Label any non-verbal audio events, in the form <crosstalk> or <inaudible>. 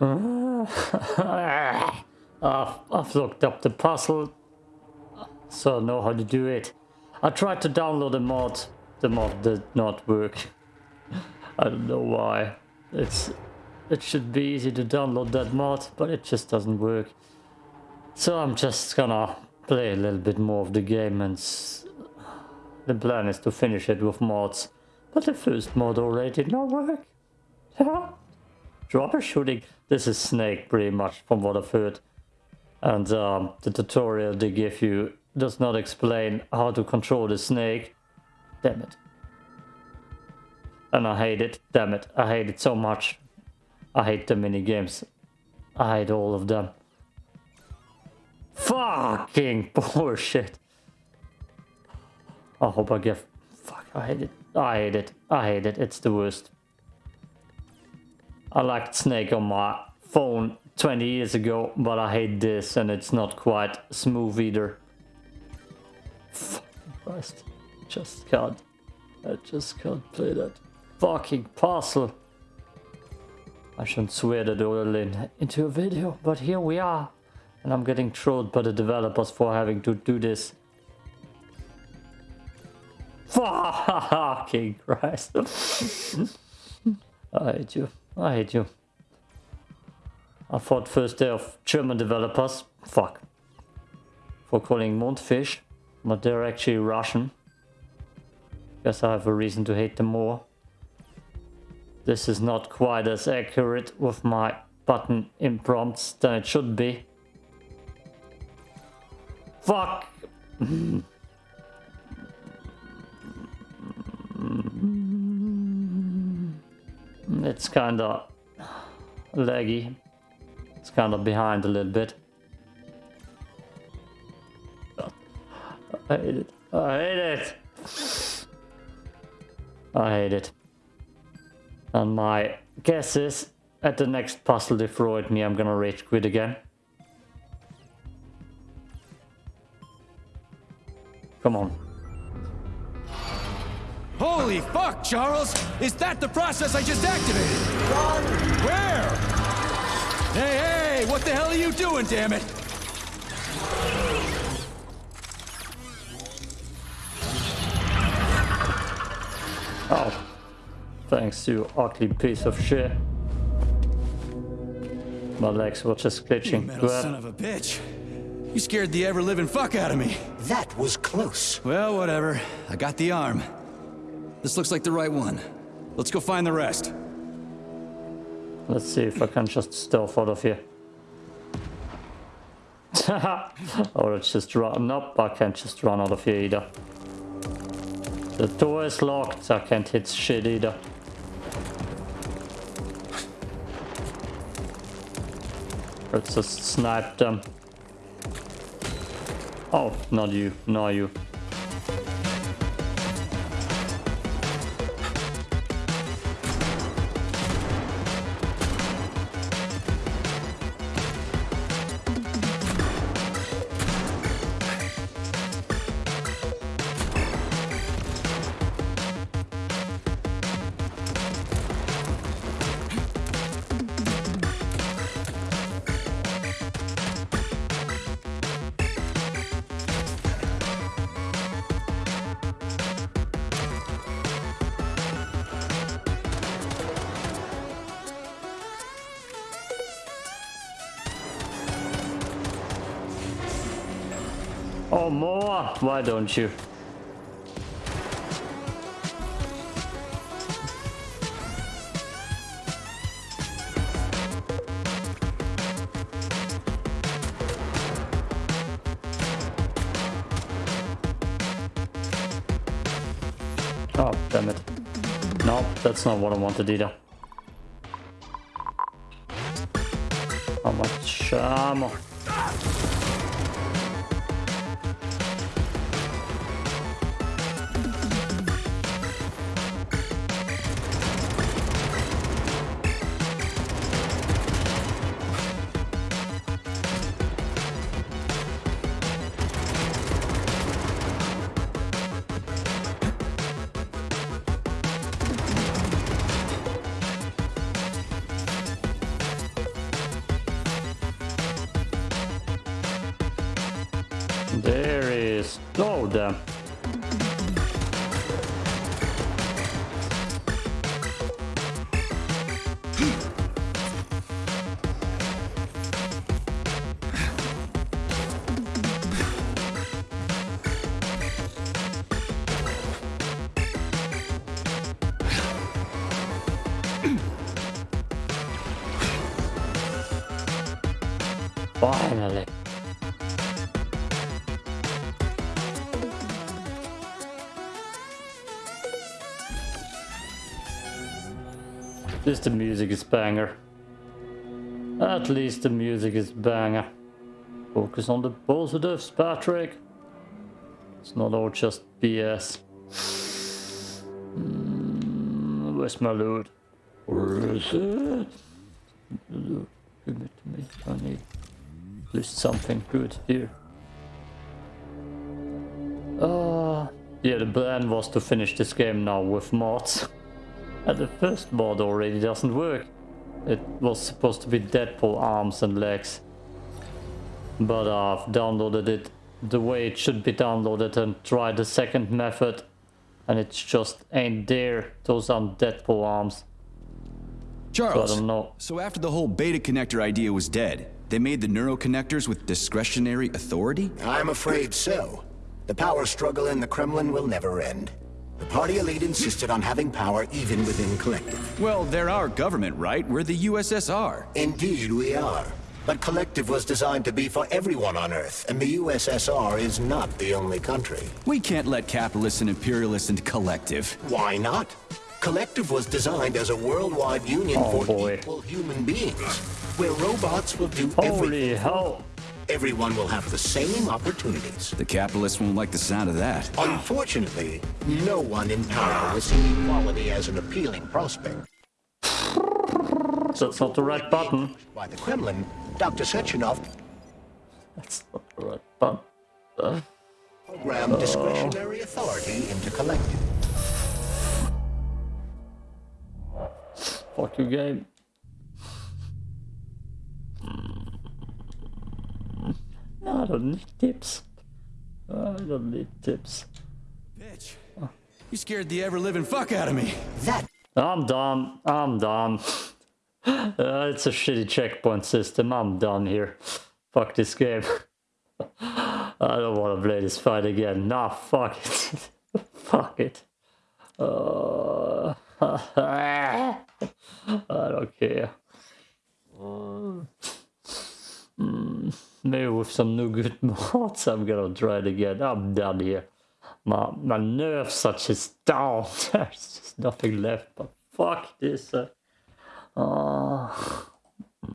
<laughs> I've, I've looked up the puzzle, so I know how to do it. I tried to download a mod. The mod did not work. <laughs> I don't know why. It's It should be easy to download that mod, but it just doesn't work. So I'm just gonna play a little bit more of the game and the plan is to finish it with mods. But the first mod already did not work. <laughs> Troubleshooting. This is Snake pretty much from what I've heard. And um, the tutorial they give you does not explain how to control the snake. Damn it. And I hate it. Damn it. I hate it so much. I hate the mini games. I hate all of them. Fucking <laughs> bullshit. I hope I get... Fuck, I hate it. I hate it. I hate it. It's the worst. I liked Snake on my phone 20 years ago, but I hate this and it's not quite smooth either. Fuck Christ. Just can't. I just can't play that fucking parcel. I shouldn't swear that all in into a video, but here we are. And I'm getting trolled by the developers for having to do this. <laughs> Fucking Christ. <laughs> I hate you. I hate you. I thought first day of German developers. Fuck. For calling Mundfish. But they're actually Russian. Guess I have a reason to hate them more. This is not quite as accurate with my button imprompts than it should be. Fuck! <laughs> It's kinda laggy. It's kinda behind a little bit. I hate it. I hate it. I hate it. And my guess is at the next puzzle destroyed me, I'm gonna rage quit again. Come on. Holy fuck, Charles! Is that the process I just activated? Run! Where? Hey, hey! What the hell are you doing, damn it? Oh. Thanks, you ugly piece of shit. My legs were just glitching. You metal son of a bitch. You scared the ever-living fuck out of me. That was close. Well, whatever. I got the arm. This looks like the right one. Let's go find the rest. Let's see if I can just stealth out of here. <laughs> or it's just run. Nope, I can't just run out of here either. The door is locked, I can't hit shit either. Let's just snipe them. Oh, not you, not you. Oh, more! Why don't you? Oh, damn it. No, that's not what I wanted either. How much uh, ammo? Damn. Finally. At least the music is banger. At least the music is banger. Focus on the positives, Patrick. It's not all just BS. Mm, where's my loot? Where is it? Give it to me. I need at least something good here. Uh, yeah, the plan was to finish this game now with mods. And the first mod already doesn't work. It was supposed to be Deadpool arms and legs. But I've downloaded it the way it should be downloaded and tried the second method. And it just ain't there. Those aren't Deadpool arms. Charles, So I don't know. so after the whole beta connector idea was dead, they made the neuro connectors with discretionary authority? I'm afraid so. The power struggle in the Kremlin will never end. The party elite insisted on having power even within Collective. Well, they're our government, right? We're the USSR. Indeed, we are. But Collective was designed to be for everyone on Earth, and the USSR is not the only country. We can't let capitalists and imperialists into Collective. Why not? Collective was designed as a worldwide union Oh, for boy. equal human beings, where robots will do Holy everything. hell. Everyone will have the same opportunities. The capitalists won't like the sound of that. Unfortunately, no one in power will see equality as an appealing prospect. That's not the right button. By the Kremlin, Dr. Sechenov That's not the right button. Uh, programmed discretionary authority into Collective. fuck you, game. I don't need tips. I don't need tips. Bitch. You scared the ever-living fuck out of me. That I'm done. I'm done. Uh, it's a shitty checkpoint system. I'm done here. Fuck this game. I don't want to play this fight again. Nah, fuck it. <laughs> fuck it. Uh, <laughs> I don't care. Uh, maybe with some new good <laughs> mods, I'm gonna try it again. I'm done here. My, my nerves are just down. There's just nothing left but fuck this. Uh, oh.